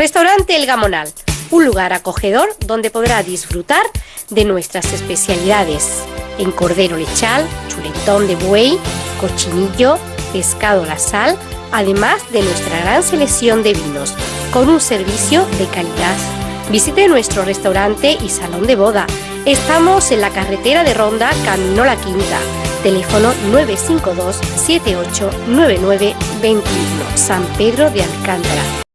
Restaurante El Gamonal, un lugar acogedor donde podrá disfrutar de nuestras especialidades en cordero lechal, chuletón de buey, cochinillo, pescado a la sal, además de nuestra gran selección de vinos, con un servicio de calidad. Visite nuestro restaurante y salón de boda. Estamos en la carretera de Ronda, Camino La Quinta. Teléfono 952 789921 San Pedro de Alcántara.